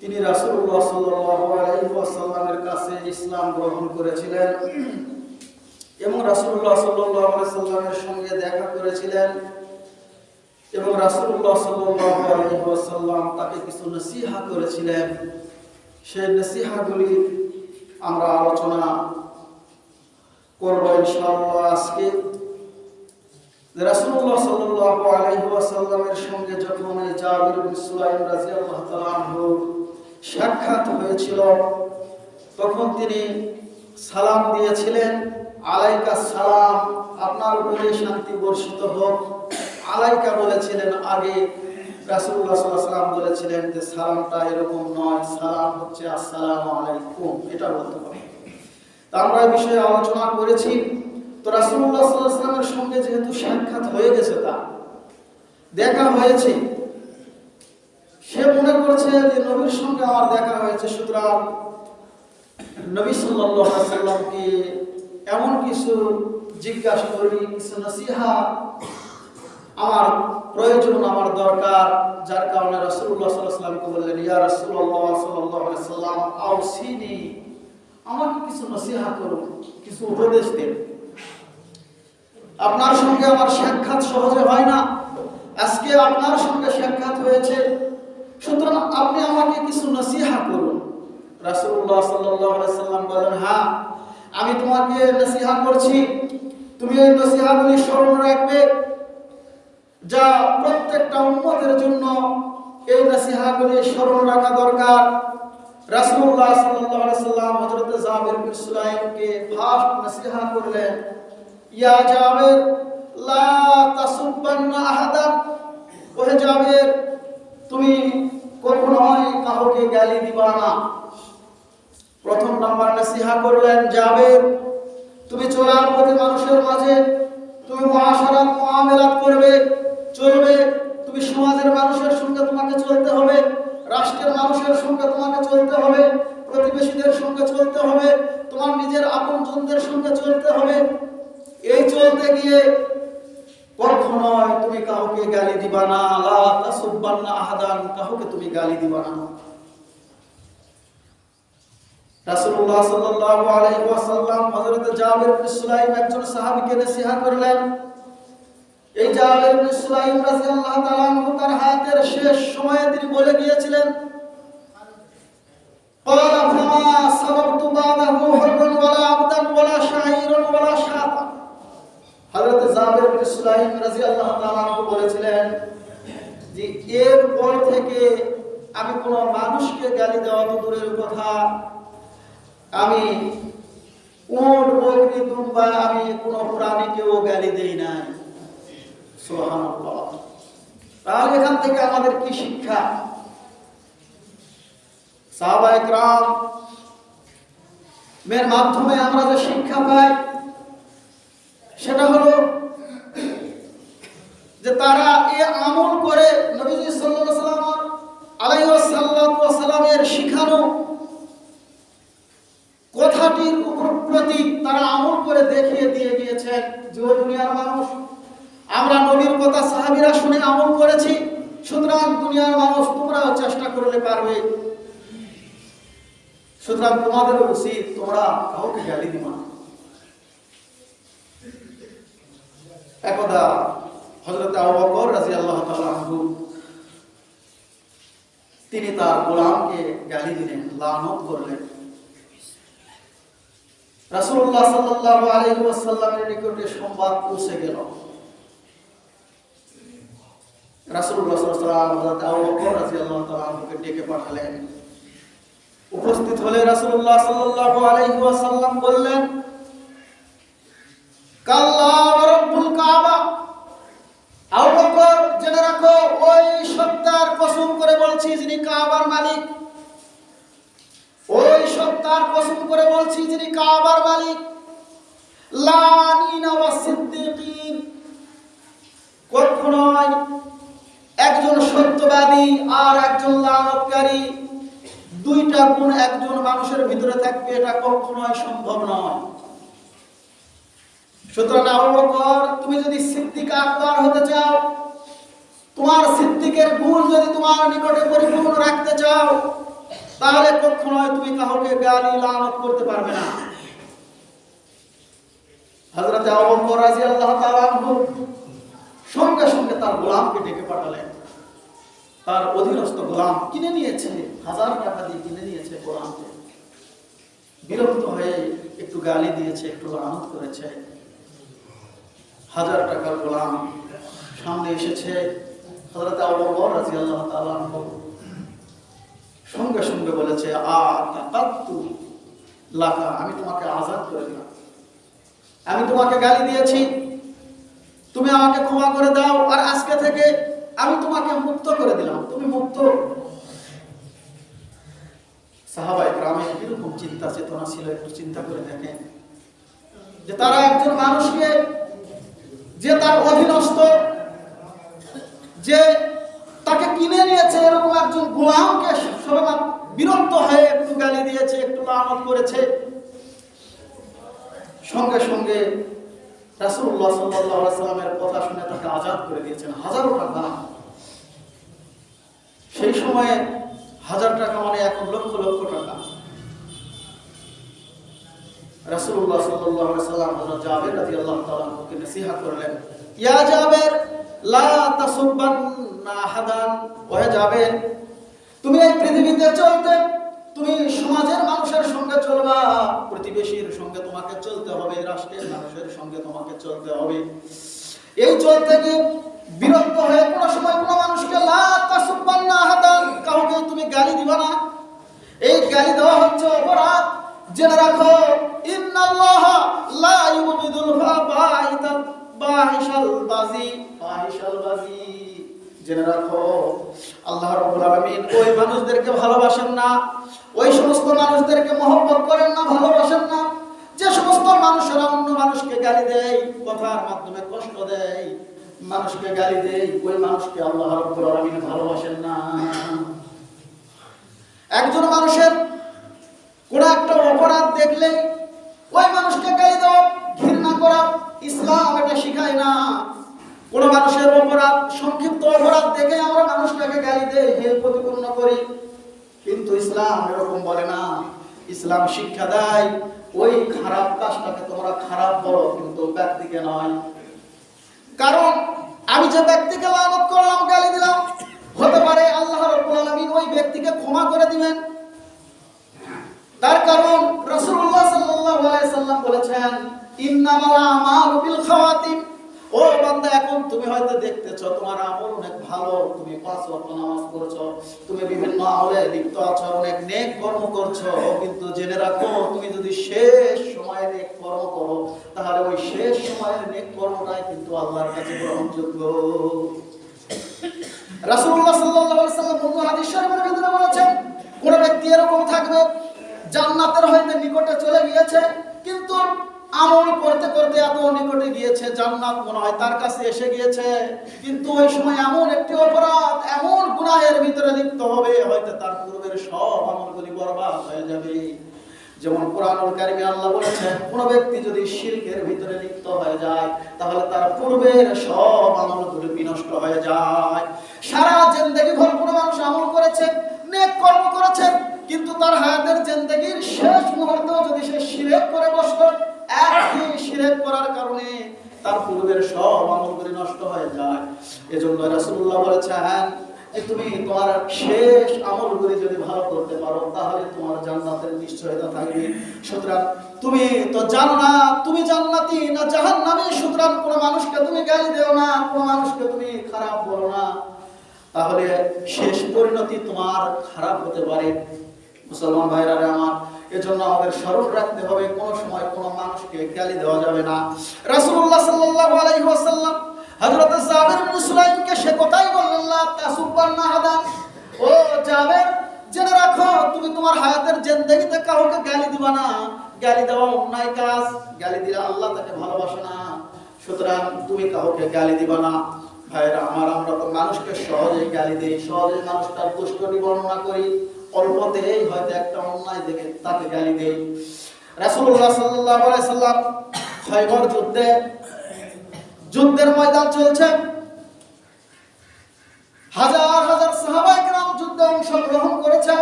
তিনি কাছে ইসলাম গ্রহণ করেছিলেন এবং আলাইহি সাল্লামের সঙ্গে দেখা করেছিলেন এবং আলাইহি ওয়াসাল্লাম তাকে কিছু নসিহা করেছিলেন। সেই নসিহাগুলি আমরা আলোচনা করব ইনশাআল্লাহ আজকে। সঙ্গে যখন সাক্ষাৎ হয়েছিল, তখন তিনি সালাম দিয়েছিলেন, আলাইকা সালাম, আপনার উপরে শান্তি বর্ষিত হোক। আলাইকা বলেছিলেন, আগে আলাইহি ওয়াসাল্লাম বলেছিলেন যে, সালামটা এরকম নয়, সালাম হচ্ছে আসসালামু আলাইকুম। এটা বলতে তা আমরা বিষয়ে আলোচনা করেছি। তো আলাইহি সঙ্গে যেহেতু সাক্ষাৎ হয়ে গেছে তা, দেখা হয়েছে। সে মনে করছে যে নবীর সঙ্গে আমার দেখা হয়েছে, সুতরাং নবী সাল্লামকে এমন কিছু জিজ্ঞাসা করি, কিছু নসিহা আমার প্রয়োজন, আমার দরকার, যার কারণে আলাইহি সাল্লামকে বললেন, ইয়া আলাইহি সাল্লাম আমাকে কিছু নসিহা করুন, কিছু উপদেশ দিন। আপনার সঙ্গে আমার সাক্ষাৎ সহজে হয় না। আজকে আপনার সঙ্গে সাক্ষাৎ হয়েছে। সুতরাং আপনি আমাকে কিছু নসিহা করুন। আলাইহি সাল্লাম বলেন হ্যাঁ আমি তোমাকে নসিহা করছি। তুমি এই নসিহাগুলি স্মরণ রাখবে। যা প্রত্যেকটা উম্মতের জন্য এই নসিহাগুলি স্মরণ রাখা দরকার। আলাইহি সাল্লাম হযরত জাবির বিন সুলাইমকে ফাস্ট নসিহা করলেন। ইয়া জাবের, লা তাসুবান্না আহাদান ওহে জাবের, তুমি কখনোই কাউকে গালি দিবা না। প্রথম নাম্বার নসিহা করলেন জাবের, তুমি চলার পথে মানুষের মাঝে, তুমি মহাসারাত মুআমালাত করবে চলবে তুমি সমাজের মানুষের সঙ্গে তোমাকে চলতে হবে রাষ্ট্রের মানুষের সঙ্গে তোমাকে চলতে হবে প্রতিবেশীদের সঙ্গে চলতে হবে তোমার নিজের আপনজনদের সঙ্গে চলতে হবে এই চলতে গিয়ে কখনোই তুমি কাউকে গালি দিবা না লা তাসুব্বান্না আহাদান কাউকে তুমি গালি দিবা না রাসূলুল্লাহ সাল্লাল্লাহু আলাইহি ওয়াসাল্লাম হযরত জাবির বিন সুলাইম একজন সাহাবীকে নসিহত করলেন এই জাবির বিন সুলাইম রাদিয়াল্লাহু তাআলা আনহু তার হায়াতের শেষ সময়ে তিনি বলে গিয়েছিলেন قال فما سببت بعده حربا ولا عبدا ولا شعيرا ولا شاطا হযরত জাবির বিন সুলাইম রাদিয়াল্লাহু তাআলা আনহু বলেছিলেন যে এর পর থেকে আমি কোনো মানুষকে গালি দেওয়া তো দূরের কথা আমি উট, বকরি, দুম্বা, আমি কোনো প্রাণীকেও গালি দেই নাই। সুবহানাল্লাহ। তাহলে এখান থেকে আমাদের কি শিক্ষা? সাহাবা একরাম এর মাধ্যমে আমরা যে শিক্ষা পাই, সেটা হলো যে তারা এ আমল করে নবীজি আলাইহি সাল্লাম আলাইহি সাল্লামের শিখানো কথাটির উপর তারা আমল করে দেখিয়ে দিয়ে গিয়েছেন যে ও দুনিয়ার মানুষ। আমরা নবীর কথা সাহাবীরা শুনে আমল করেছি, সুতরাং দুনিয়ার মানুষ তোমরাও চেষ্টা করলে পারবে। সুতরাং তোমাদের উচিত তোমরা কাউকে গালি দিবা একদা হযরত আবু বকর রাদিয়াল্লাহু তাআলা আনহু, তিনি তার গোলামকে গালি দিলেন, লানত করলেন। রাসূলুল্লাহ সাল্লাল্লাহু আলাইহি ওয়াসাল্লামের নিকটে সংবাদ পৌঁছে গেল। ডেকে পাঠালেন। উপস্থিত হলে রাসূলুল্লাহ সাল্লাল্লাহু আলাইহি বললেন রাখো, ওই সত্তার কসম করে বলছি যিনি কাবার মালিক ওই সত্তার কসম করে বলছি যিনি কাবার মালিক একজন সত্যবাদী আর একজন লানতকারী দুইটা গুণ একজন মানুষের ভিতরে থাকবে এটা কখনোই সম্ভব নয়। সুতরাং আবু তুমি যদি সিদ্দিক আকবর হতে চাও, তোমার সিদ্দিকের গুণ যদি তোমার নিকটে পরিপূর্ণ রাখতে চাও তাহলে কখনোই তুমি কাউকে গালি লানত করতে পারবে না। হযরত আবু বকর রাদিয়াল্লাহু তাআলা আনহু সঙ্গে সঙ্গে তার গোলামকে ডেকে পাঠালেন। তার অধীনস্থ গোলাম কিনে নিয়েছে, হাজার টাকা দিয়ে কিনে নিয়েছে গোলামকে। বিরক্ত হয়ে একটু গালি দিয়েছে, একটু লানত করেছে। হাজার টাকার গোলাম সামনে এসেছে। হযরত আবু বকর রাদিয়াল্লাহু তাআলা আনহু সঙ্গে সঙ্গে বলেছে আমি তোমাকে আজাদ করে দিলাম। আমি তোমাকে গালি দিয়েছি। তুমি আমাকে ক্ষমা করে দাও। আর আজকে থেকে আমি তোমাকে মুক্ত করে দিলাম। তুমি মুক্ত। সাহাবাই গ্রামে কীরকম চিন্তা, চেতনা ছিল, একটু চিন্তা করে দেখেন। যে তারা একজন মানুষকে, যে তার অধীনস্থ, যে তাকে কিনে নিয়েছে এরকম একজন গোলামকে বিরক্ত হয়ে একটু গালি দিয়েছে, একটু লানত করেছে। সঙ্গে সঙ্গে সাল্লামের কথা শুনে তাকে আজাদ করে দিয়েছেন, হাজারো টাকা। সেই সময়ে হাজার টাকা মানে এখন লক্ষ লক্ষ টাকা। আলাইহি সাল্লাম জাবের নসিহত করলেন, ইয়া জাবের, লা তাসুববান্না আহাদান। ওহে জাবের তুমি এই পৃথিবীতে চলতে, তুমি সমাজের মানুষের সঙ্গে চলবা, প্রতিবেশীর সঙ্গে তোমাকে চলতে হবে, রাষ্ট্রের মানুষের সঙ্গে তোমাকে চলতে হবে। এই চলতে গিয়ে বিরক্ত হয়ে কোনো সময় কোনো মানুষকে কাউকে তুমি গালি দিবা না। এই গালি দেওয়া হচ্ছে অপরাধ। জেনে রাখো, ইন্নাল্লাহ বাহিশাল বাজি বাহিশাল বাজি। জেনে রাখো, আল্লাহ রাব্বুল ওই মানুষদেরকে ভালোবাসেন না, ওই সমস্ত মানুষদেরকে মহব্বত করেন না, ভালোবাসেন না। যে সমস্ত মানুষেরা অন্য মানুষকে গালি দেয়, কথার মাধ্যমে কষ্ট দেয়, মানুষকে গালি দেয়, ওই মানুষকে আল্লাহ রাব্বুল ভালোবাসেন না। একজন মানুষের কোন একটা অপরাধ দেখলে ওই মানুষকে গালি দেওয়া, ঘৃণা করা, ইসলাম এটা শিখায় না। কোন মানুষের অপরাধ, সংক্ষিপ্ত অপরাধ দেখে আমরা মানুষটাকে গালি দেই, হে প্রতিপন্ন করি। কিন্তু ইসলাম এরকম বলে না। ইসলাম শিক্ষা দেয়, ওই খারাপ কাজটাকে তোমরা খারাপ বলো, কিন্তু ব্যক্তিকে নয়। কারণ আমি যে ব্যক্তিকে লানত করলাম, গালি দিলাম, হতে পারে আল্লাহ রাব্বুল ওই ব্যক্তিকে ক্ষমা করে দিবেন। তার কারণ আলাইহি সাল্লাম বলেছেন, ইন্নামাল আমালু বিল ও বান্দা, এখন তুমি হয়তো দেখতেছো, তোমার আমল অনেক ভালো, তুমি পাঁচ নামাজ তুমি বিভিন্ন আমলে লিপ্ত আছো, অনেক নেক কর্ম করছ, কিন্তু জেনে রাখো, তুমি যদি শেষ সময়ে নেক কর্ম করো, তাহলে ওই শেষ সময়ের নেক কর্মটাই কিন্তু আল্লাহর কাছে গ্রহণযোগ্য। রাসূলুল্লাহ সাল্লাল্লাহু আলাইহি সাল্লাম হাদিস শরীফের ভিতরে বলেছেন, কোন ব্যক্তি এরকম থাকবে, জান্নাতের হইতে নিকটে চলে গিয়েছে, কিন্তু আমল করতে করতে এত নিকটে গিয়েছে, জান্নাত মনে হয় তার কাছে এসে গিয়েছে। কিন্তু ওই সময় এমন একটি অপরাধ, এমন গুনাহের ভিতরে লিপ্ত হবে, হয়তো তার পূর্বের সব আমলগুলি বরবাদ হয়ে যাবে। যেমন কোরআনুল কারিমে আল্লাহ বলেছেন কোন ব্যক্তি যদি শিরকের ভিতরে লিপ্ত হয়ে যায়, তাহলে তার পূর্বের সব আমলগুলি বিনষ্ট হয়ে যায়। সারা জিন্দেগি ভর কোনো মানুষ আমল করেছে, নেক কর্ম করেছে, কিন্তু তার হায়াতের জিন্দেগির শেষ মুহূর্তেও যদি সে শিরেক করে বসল শেষ আমলগুলি যদি ভালো করতে পারো, তাহলে তোমার নিশ্চয়তা সুতরাং তুমি তো জানো তুমি না সুতরাং মানুষকে তুমি গালি দেও না, কোনো মানুষকে তুমি খারাপ বলো না। তাহলে শেষ পরিণতি তোমার খারাপ হতে পারে। মুসলমান ভাইরা আমার এজন্য আমাদের স্মরণ রাখতে হবে, কোন সময় কোন মানুষকে গালি দেওয়া যাবে না। রাসূলুল্লাহ সাল্লাল্লাহু আলাইহি ওয়াসাল্লাম হযরত জাবের ইবনে সুলাইমকে সে কথাই বললেন, লা তাসুব্বান্না হাদা ও জাবের, জেনে রাখো, তুমি তোমার হায়াতের জিন্দেগিতে কাউকে গালি দিবা না। গালি দেওয়া অন্যায় কাজ, গালি দিলে আল্লাহ তাকে ভালোবাসে না। সুতরাং তুমি কাউকে গালি দিবা না। ভাইরা, আমার আমরা তো মানুষকে সহজে গালি দেই সহজে মানুষটার দুষ্টনি বর্ণনা করি। অল্পতেই হয়তো একটা অন্যায় দেখে তাকে গালি দেই। রাসুল্লাহ সাল্লাহ সাল্লাম খয়বর যুদ্ধে, যুদ্ধের ময়দান চলছে। হাজার হাজার সাহাবাই গ্রাম যুদ্ধে অংশগ্রহণ করেছে।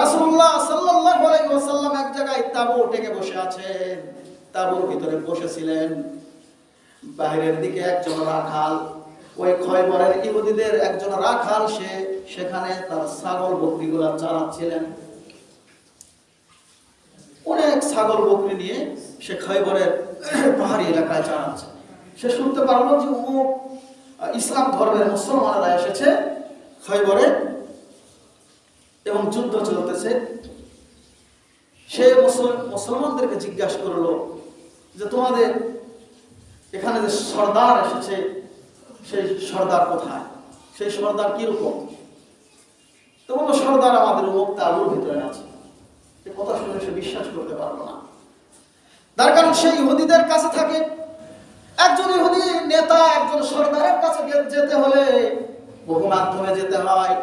রাসুল্লাহ সাল্লাহ আলাইসাল্লাম এক জায়গায় তাবু টেকে বসে আছে তাবুর ভিতরে বসেছিলেন। বাইরের দিকে একজন রাখাল, ওই খয়বরের ইহুদিদের একজন রাখাল, সে সেখানে তার ছাগল বকরিগুলা চালাচ্ছিলেন। অনেক ছাগল বকরি নিয়ে সে খয়বরের পাহাড়ি এলাকায় চালাচ্ছে। সে শুনতে পারল যে অমুক ইসলাম ধর্মের মুসলমানেরা এসেছে খয়বরে এবং যুদ্ধ চলতেছে। সে মুসলমানদেরকে জিজ্ঞাসা করল যে তোমাদের এখানে যে সর্দার এসেছে, সেই সর্দার কোথায়? সেই সর্দার কীরকম? তো বলল সর্দার আমাদের মুখ তালুর ভিতরে আছে। এ কথা শুনে সে বিশ্বাস করতে পারল না। তার কারণ সেই ইহুদিদের কাছে থাকে। একজন ইহুদি নেতা, একজন সর্দারের কাছে যেতে হলে বহু মাধ্যমে যেতে হয়,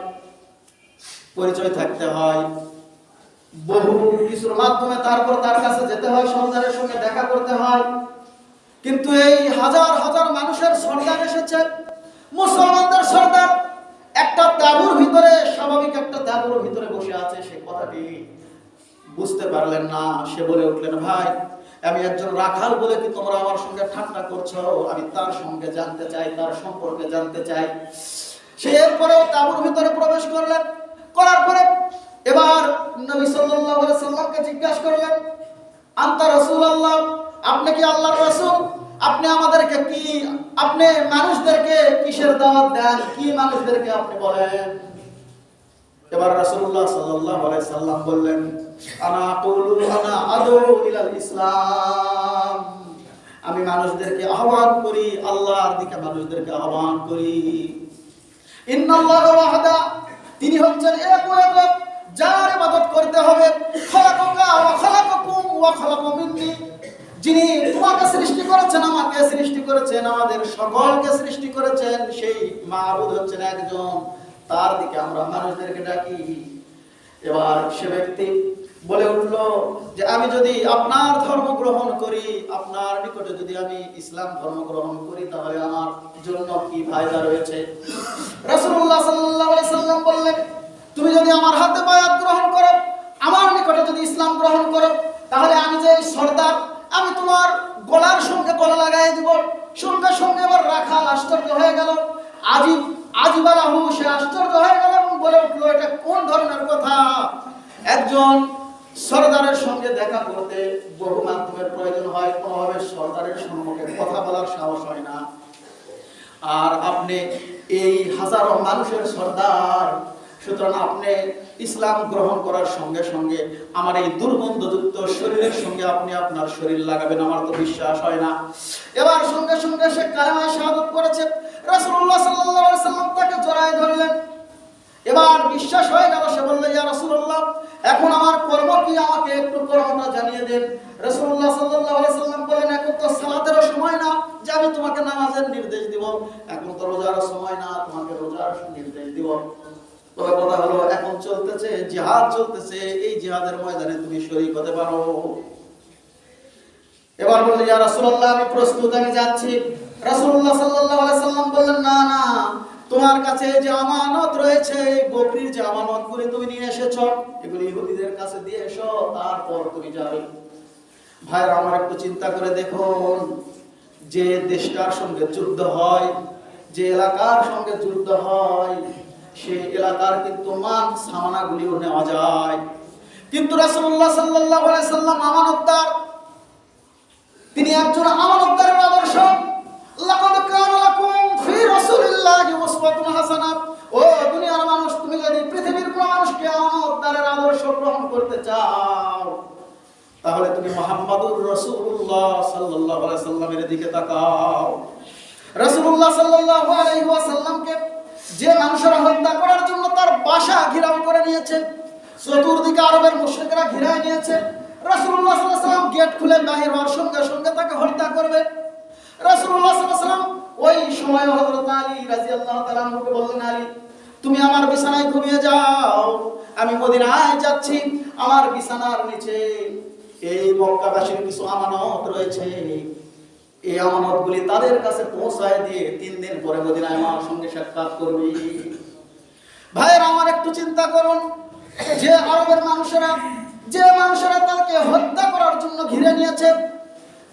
পরিচয় থাকতে হয়। বহু কিছুর মাধ্যমে তারপর তার কাছে যেতে হয়, সর্দারের সঙ্গে দেখা করতে হয়। কিন্তু এই হাজার হাজার মানুষের সর্দার এসেছে। মুসলমানদের সর্দার একটা তাবুর ভিতরে স্বাভাবিক একটা ভিতরে বসে আছে সে কথাটি বুঝতে পারলেন না। সে বলে উঠলেন, ভাই, আমি একজন রাখাল বলে কি তোমরা আমার সঙ্গে ঠাট্টা করছ? আমি তার সঙ্গে জানতে চাই, তার সম্পর্কে জানতে চাই। সে এরপরেও তাবুর ভিতরে প্রবেশ করলেন। করার পরে এবার নবী সাল্লাল্লাহু আলাইহি সাল্লামকে জিজ্ঞাসা করলেন, আন্তা রাসূলুল্লাহ? আপনি কি আল্লাহর রাসূল? আপনি আমাদেরকে কি, আপনি মানুষদেরকে কিসের দাওয়াত দেন? কি মানুষদেরকে আপনি বলেন? এবার রাসূলুল্লাহ সাল্লাল্লাহু আলাইহি সাল্লাম বললেন, আনা আকুলু আনা আদু ইলাল ইসলাম। আমি মানুষদেরকে আহ্বান করি, আল্লাহর দিকে মানুষদেরকে আহ্বান করি। ইন্নাল্লাহ ওয়াহদা, তিনি হচ্ছেন এক যার ইবাদত করতে হবে ওয়া ওয়া খলাকা মিন্নি। যিনি তোমাকে সৃষ্টি করেছেন, আমাকে সৃষ্টি করেছেন, আমাদের সকলকে সৃষ্টি করেছেন, সেই মাহবুদ হচ্ছেন একজন। তার দিকে আমরা মানুষদেরকে ডাকি। এবার সে ব্যক্তি বলে উঠল যে, আমি যদি আপনার ধর্ম গ্রহণ করি, আপনার নিকটে যদি আমি ইসলাম ধর্ম গ্রহণ করি, তাহলে আমার জন্য কি ফায়দা রয়েছে? বললেন, তুমি যদি আমার হাতে বায়াত গ্রহণ করো, আমার নিকটে যদি ইসলাম গ্রহণ করো, তাহলে আমি যে সর্দার, আমি তোমার গলার সঙ্গে গলা লাগাই দিব। সঙ্গে সঙ্গে এবার রাখাল আশ্চর্য হয়ে গেল। আজিব আজিবালাহু সে আশ্চর্য হয়ে গেল এবং বলে উঠল, এটা কোন ধরনের কথা? একজন সর্দারের সঙ্গে দেখা করতে বহু মাধ্যমের প্রয়োজন হয়, কোনোভাবে সর্দারের সম্মুখে কথা বলার সাহস হয় না। আর আপনি এই হাজারো মানুষের সর্দার, সুতরাং আপনি ইসলাম গ্রহণ করার সঙ্গে সঙ্গে আমার এই দুর্গন্ধযুক্ত শরীরের সঙ্গে আপনি আপনার শরীর লাগাবেন, আমার তো বিশ্বাস হয় না। এবার সঙ্গে সঙ্গে সে কালেমায় শাহাদত করেছে। রাসূলুল্লাহ সাল্লাল্লাহু আলাইহি সাল্লাম তাকে জড়ায় ধরলেন। এবার বিশ্বাস হয়ে গেল, সে বলল, ইয়া রাসূলুল্লাহ, এখন আমার কর্ম কি? আমাকে একটু কর্মটা জানিয়ে দেন। রাসূলুল্লাহ সাল্লাল্লাহু আলাইহি সাল্লাম বলেন এখন তো সালাতেরও সময় না, যে আমি তোমাকে নামাজের নির্দেশ দিব। এখন তো রোজারও সময় না, তোমাকে রোজার নির্দেশ দিব। তবে কথা হলো, এখন চলতেছে, জিহাদ চলতেছে, এই জিহাদের ময়দানে তুমি শরীক হতে পারো। এবার বললেন ইয়া রাসূলুল্লাহ, আমি প্রস্তুত, আমি যাচ্ছি। রাসূলুল্লাহ সাল্লাল্লাহু আলাইহি সাল্লাম বললেন, না না, তোমার কাছে যে আমানত রয়েছে, এই বকরির যে আমানত করে তুমি নিয়ে এসেছ, এগুলি ইহুদিদের কাছে দিয়ে এসো, তারপর তুমি যাবে। ভাইরা, আমার একটু চিন্তা করে দেখুন, যে দেশটার সঙ্গে যুদ্ধ হয়, যে এলাকার সঙ্গে যুদ্ধ হয় সে এলাকার কিন্তু মান সামানাগুলিও নেওয়া যায়। কিন্তু রাসূলুল্লাহ সাল্লাল্লাহু আলাইহি সাল্লাম আমানতদার, তিনি একজন আমানতদারের আদর্শ। লাকাদ কানা লাকুম ফি রাসূলিল্লাহি উসওয়াতুন হাসানা ও দুনিয়ার মানুষ, তুমি যদি পৃথিবীর কোন মানুষকে আমানতদারের আদর্শ গ্রহণ করতে চাও, তাহলে তুমি মুহাম্মাদুর রাসূলুল্লাহ সাল্লাল্লাহু আলাইহি সাল্লামের দিকে তাকাও। রাসূলুল্লাহ সাল্লাল্লাহু আলাইহি ওয়াসাল্লামকে যে মানুষেরা হত্যা করার জন্য তার বাসা ঘিরাও করে নিয়েছে, চতুর্দিকে আরবের মুশরিকরা ঘিরায় নিয়েছে, রাসূলুল্লাহ সাল্লাল্লাহু আলাইহি সাল্লাম গেট খুলে বাহির হওয়ার সঙ্গে সঙ্গে তাকে হত্যা করবে। ওই সময় হযরত আলী রাদিয়াল্লাহু তাআলা আনহুকে বললেন, আলী, তুমি আমার বিছানায় ঘুমিয়ে যাও। আমি মদিনায় যাচ্ছি। আমার বিছানার নিচে এই মক্কাবাসীর কিছু আমানত রয়েছে। এই আমানতগুলি তাদের কাছে পৌঁছায় দিয়ে তিন দিন পরে মদিনায় আমার সঙ্গে সাক্ষাৎ করবি। ভাইয়ের, আমার একটু চিন্তা করুন। যে আরবের মানুষেরা, যে মানুষেরা তাকে হত্যা করার জন্য ঘিরে নিয়েছে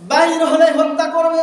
বাইর হলে হত্যা করবে।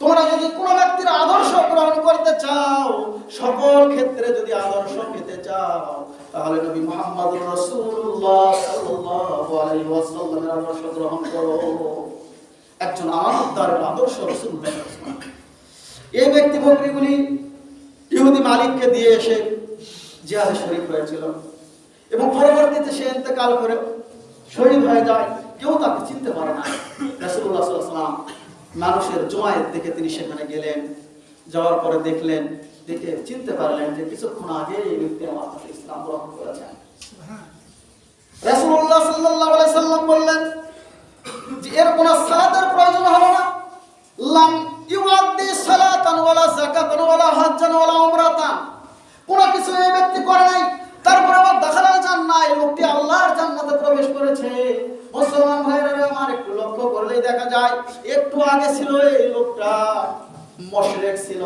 তোমরা যদি কোনো ব্যক্তির আদর্শ গ্রহণ করতে চাও, সকল ক্ষেত্রে যদি আদর্শ পেতে চাও, তাহলে নবী মুহাম্মদ আদর্শ গ্রহণ করো। একজন আমানতদারের আদর্শ রাসূলুল্লাহ এই ব্যক্তি বকরিগুলি ইহুদি মালিককে দিয়ে এসে জিহাদে শরীক হয়েছিল এবং পরবর্তীতে সে ইন্তেকাল করে শহীদ হয়ে যায়। কেউ তাকে চিনতে পারে না। আলাইহি ওয়াসাল্লাম মানুষের জমায়েত দেখে তিনি সেখানে গেলেন যাওয়ার পরে দেখলেন দেখে চিনতে পারলেন যে কিছুক্ষণ আগে এই ব্যক্তি আমার কাছে ইসলাম গ্রহণ করেছেন। রাসূলুল্লাহ সাল্লাল্লাহু আলাইহি সাল্লাম বললেন যে এর কোনো সালাতের প্রয়োজন হবে না। লাম ইউআদ্দি সালাতান ওয়ালা যাকাতান ওয়ালা হজ্জান ওয়ালা উমরাতান। কোন কিছু এই ব্যক্তি করে নাই। তারপরে আবার দেখালাল জান্নাহ এই লোকটি আল্লাহর জান্নাতে প্রবেশ করেছে। মুসলমান ভাইরা আমার একটু লক্ষ্য করলেই দেখা যায়, একটু আগে ছিল এই লোকটা। মশরেক ছিল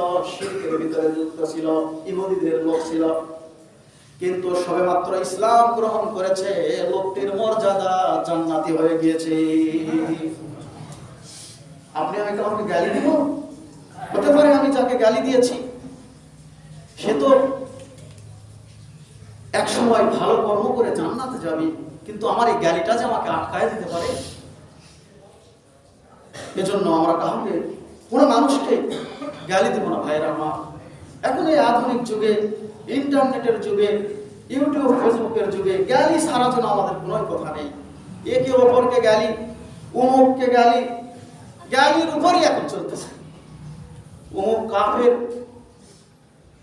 ভিতরে যুক্ত ছিল, ইহুদিদের লোক ছিল। কিন্তু সবেমাত্র ইসলাম গ্রহণ করেছে লোকটির মর্যাদা জান্নাতি হয়ে গিয়েছে। আপনি আমি কাউকে গালি দিব? হতে পারে আমি যাকে গালি দিয়েছি। সে তো এক সময় ভালো কর্ম করে জান্নাতে যাবি, কিন্তু আমার এই গ্যালিটা যে আমাকে আটকায় দিতে পারে? এজন্য আমরা কাউকে কোনো মানুষকে গালি দেব না, ভাইয়ের আমার। এখন এই আধুনিক যুগে, ইন্টারনেটের যুগে, ইউটিউব, ফেসবুকের যুগে গালি সারা জন্য আমাদের কোনো কথা নেই। একে অপরকে গালি, উমুককে গালি, গালির উপরই এখন চলতেছে। উমুক কাফের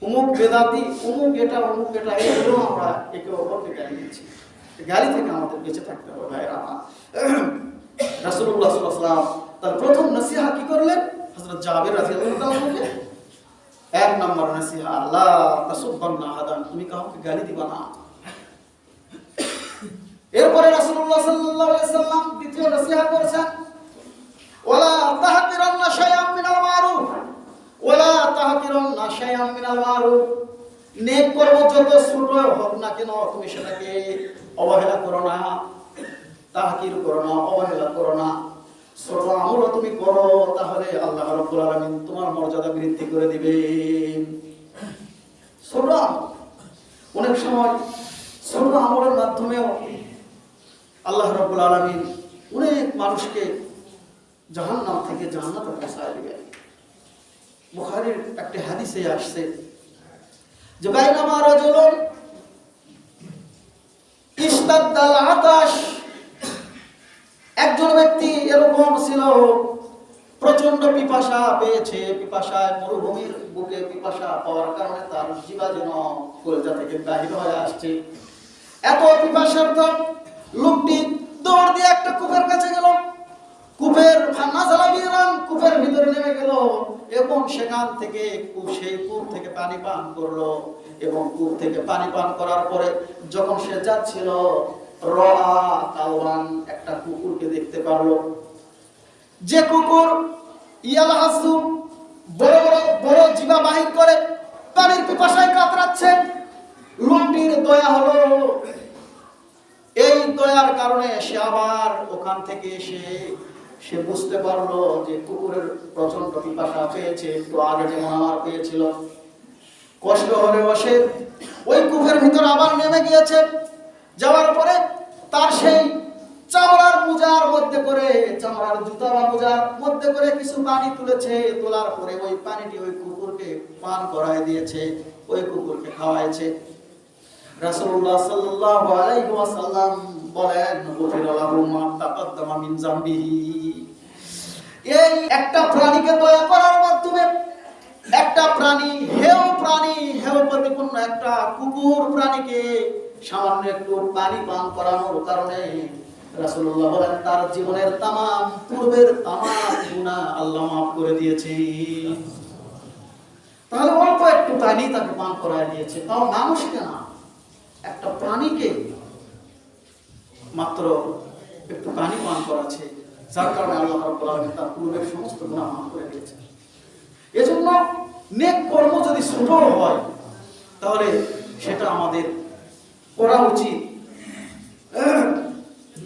উমুক বেদাতি উমুক এটা, অমুক এটা, এগুলো আমরা একে অপরকে গালি দিচ্ছি। গালি থেকে আমাদের বেঁচে থাকতে হবে, ভাইয়ের। আমার সাল্লাল্লাহু তার প্রথম নসিহা কি করলেন? হযরত জাবির আনহুকে এক নম্বর নসিহা আল্লাহ তাসুব্বান্না হাদান তুমি কাউকে গালি দিবা না। এরপরে রাসূলুল্লাহ সাল্লাল্লাহু আলাইহি সাল্লাম দ্বিতীয় নসিহা করেছেন, ওয়ালা তাহকিরান্না শাইআম মিনাল মারুফ। ওয়ালা তাহকিরান্না শাইআম মিনাল মারুফ। নেক কর্ম যত ছোট হোক না কেন, তুমি সেটাকে অবহেলা করো না, তাহকির করো না, অবহেলা করো না। ছোট আমলও তুমি করো, তাহলে আল্লাহ রাব্বুল আলামিন তোমার মর্যাদা বৃদ্ধি করে দিবেন। ছোট অনেক সময় ছোট আমলের মাধ্যমেও আল্লাহ রাব্বুল আলামিন অনেক মানুষকে জাহান্নাম থেকে জান্নাতে পৌঁছায় দিবেন। বুখারীর একটি হাদিসে আসছে যে, বাইনামা রাজুলুন ইস্তাদ্দাল আতাশ একজন ব্যক্তি এরকম ছিল প্রচণ্ড পিপাসা পেয়েছে, পিপাসায় মরুভূমির বুকে পিপাসা পাওয়ার কারণে তার জীবা যেন কলেজা থেকে বাহির হয়ে আসছে। এত পিপাসার লোকটি দৌড় দিয়ে একটা কূপের কাছে গেল। কূপের ফান্না জ্বালাবিরাম কূপের ভিতরে নেমে গেল এবং সেখান থেকে কূপ, সেই কূপ থেকে পানি পান করল এবং কূপ থেকে পানি পান করার পরে যখন সে যাচ্ছিল একটা কুকুরকে দেখতে পারল। যে কুকুর ইয়াল হাসু বড় বড় বড় জিবা বাহির করে পানির পিপাসায় কাতরাচ্ছে। লোকটির দয়া হলো, এই দয়ার কারণে সে আবার ওখান থেকে এসে সে বুঝতে পারল যে কুকুরের প্রচণ্ড পিপাসা পেয়েছে, একটু আগে যেমন আমার পেয়েছিল। কষ্ট হলে বসে ওই কূপের ভিতর আবার নেমে গিয়েছে। যাওয়ার পরে তার সেই চামড়ার পূজার মধ্যে করে, চামড়ার জুতা পূজার মধ্যে করে কিছু পানি তুলেছে। তোলার পরে ওই পানিটি ওই কুকুরকে পান করায় দিয়েছে, ওই কুকুরকে খাওয়াইছে। বলেন মা এই একটা প্রাণীকে দয়া করার মাধ্যমে একটা প্রাণী প্রাণী একটা কুকুর প্রাণীকে সামান্য একটু পানি পান করানোর কারণে তার জীবনের তামাম, পূর্বের আল্লাহ মাফ করে দিয়েছে। তাহলে অল্প একটু পানি তাকে পান দিয়েছে। তাও মানুষকে না, একটা প্রাণীকে মাত্র একটু পানি পান করাচ্ছে। যার কারণে আল্লাহ রাব্বুল তার পূর্বের সমস্ত গুনাহ মাফ করে দিয়েছে এজন্য নেক কর্ম যদি ছোট হয়, তাহলে সেটা আমাদের করা উচিত।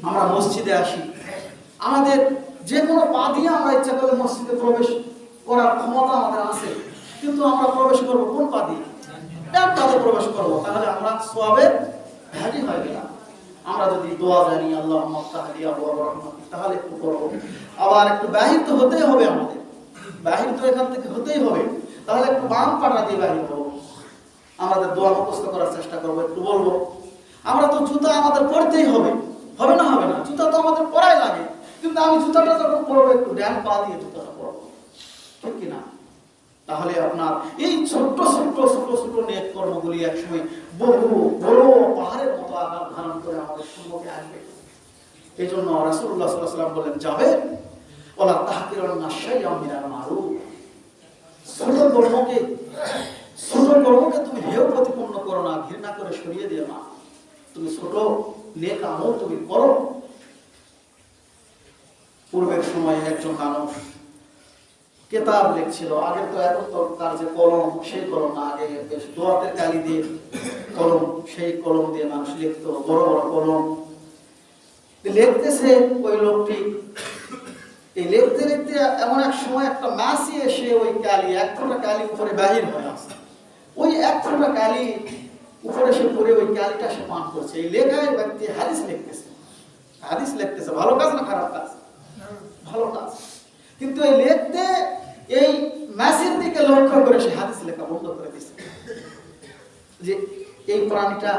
আমরা মসজিদে আসি। আমাদের যে কোনো পা দিয়ে আমরা ইচ্ছা করলে মসজিদে প্রবেশ করার ক্ষমতা আমাদের আছে, কিন্তু আমরা প্রবেশ করব কোন পা দিয়ে? প্রবেশ করব, তাহলে আমরা সোয়াবের ভ্যালি হয় কিনা আমরা যদি দোয়া জানি আল্লাহ তাহলে একটু করব। আবার একটু বাহির তো হতেই হবে আমাদের। বাহির তো এখান থেকে হতেই হবে। তাহলে একটু বাম পাটা দিয়ে বাহির হব। আমাদের দোয়া মুখস্থ করার চেষ্টা করব, একটু বলব। আমরা তো জুতা আমাদের পরতেই হবে। হবে না হবে না? জুতা তো আমাদের পরাই লাগে। কিন্তু আমি জুতাটা যখন পরবো, একটু ড্যান পা দিয়ে জুতাটা পরবো। ঠিক কিনা? তাহলে আপনার এই ছোট্ট ছোট্ট ছোট ছোট নেট কর্মগুলি একসময় বহু বড় পাহাড়ের আকার ধারণ করে আমাদের সম্মুখে আসবে। এই জন্য রাসুল্লাহ সাল্লাহ সাল্লাম বলেন যাবে। ওলা তাহাকির নাশাই আমিরার মারু ছোট কর্মকে ছোট কর্মকে তুমি হেয় প্রতিপন্ন করো না, ঘৃণা করে সরিয়ে দিও না। তুমি ছোট, নেক আমল তুমি করো। পূর্বের সময়ে একজন মানুষ কেতাব লিখছিল। আগে তো এখন তো তার যে কলম, সেই কলম না। আগে দোয়াতের কালি দিয়ে কলম, সেই কলম দিয়ে মানুষ লিখতো, বড় বড় কলম। লিখতেছে ওই লোকটি। এই লিখতে লিখতে এমন এক সময় একটা মাসি এসে ওই কালি, এক ফোঁটা কালি উপরে বাহির হয়ে আসে ওই এক ফোঁটা কালি উপরে সে পড়ে ওই কালিটা সে পান করছে। এই লেখায় ব্যক্তি হাদিস লিখতেছে। হাদিস লিখতেছে, ভালো কাজ না খারাপ কাজ? ভালো কাজ। কিন্তু এই লিখতে এই ম্যাসের দিকে লক্ষ্য করে সে হাদিস লেখা বন্ধ করে দিচ্ছে যে এই প্রাণীটা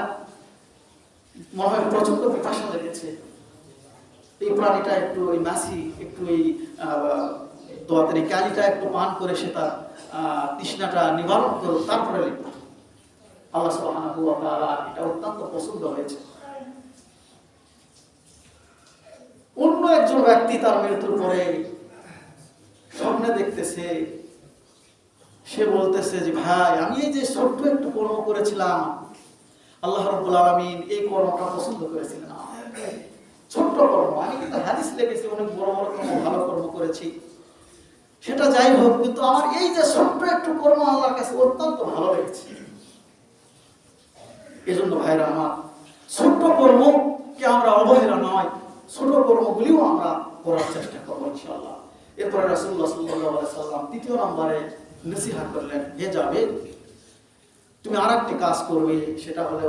মনে হয় প্রচণ্ড পিপাসা লেগেছে। এই প্রাণীটা একটু ওই মাসি, একটু এই দোয়াতের কালিটা একটু পান করে সে তার তৃষ্ণাটা নিবারণ করুক তারপরে লিখব আল্লাহ সুবহানাহু ওয়া তাআলা এটা অত্যন্ত পছন্দ হয়েছে। অন্য একজন ব্যক্তি তার মৃত্যুর পরে স্বপ্নে দেখতেছে, সে বলতেছে যে, ভাই, আমি এই যে ছোট্ট একটু কর্ম করেছিলাম, আল্লাহ রাব্বুল আলামিন এই কর্মটা পছন্দ করেছিলেন ছোট্ট কর্ম, আমি কিন্তু হাদিস লেগেছি অনেক বড় বড় কর্ম, ভালো কর্ম করেছি। সেটা যাই হোক, কিন্তু আমার এই যে ছোট্ট একটু কর্ম আল্লাহর কাছে অত্যন্ত ভালো লেগেছে। এজন্য ভাইরা আমার, ছোট্ট কর্মকে আমরা অবহেলা নয়, ছোট কর্মগুলিও আমরা করার চেষ্টা করব ইনশাআল্লাহ। এরপরে সাল্লাল্লাহু সাল্লাম তৃতীয় নম্বরে নসিহত করলেন, হে যাবে তুমি আরেকটি কাজ করবে, সেটা হলো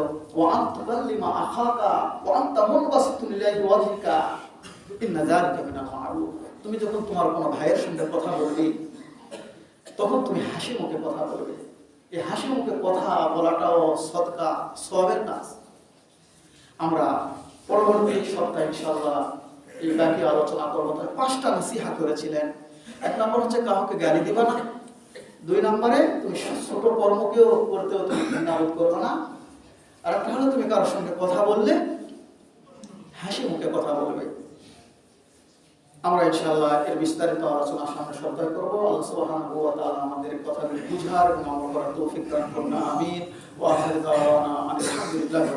তুমি যখন তোমার কোনো ভাইয়ের সঙ্গে কথা বলবে, তখন তুমি হাসি মুখে কথা বলবে। এই হাসি মুখে কথা বলাটাও সদকা, সবের কাজ। আমরা পরবর্তী সপ্তাহে ইনশাআল্লাহ এই বাকি আলোচনা করব তার পাঁচটা নসিহা করেছিলেন। এক নম্বর হচ্ছে কাউকে গালি দিবা না। দুই নম্বরে, তুমি ছোট কর্মকেও করতেও তুমি ঘৃণাবোধ করবে না। আর একটা হলো, তুমি কারোর সঙ্গে কথা বললে, হাসি মুখে কথা বলবে। আমরা ইনশাআল্লাহ এর বিস্তারিত আলোচনা সামনে সপ্তাহে করব। আল্লাহ আমাদের কথাগুলি বুঝার এবং আমল করার তৌফিক দান করুন। আমিন। ওয়া আখির দাওয়ানা আলহামদুলিল্লাহি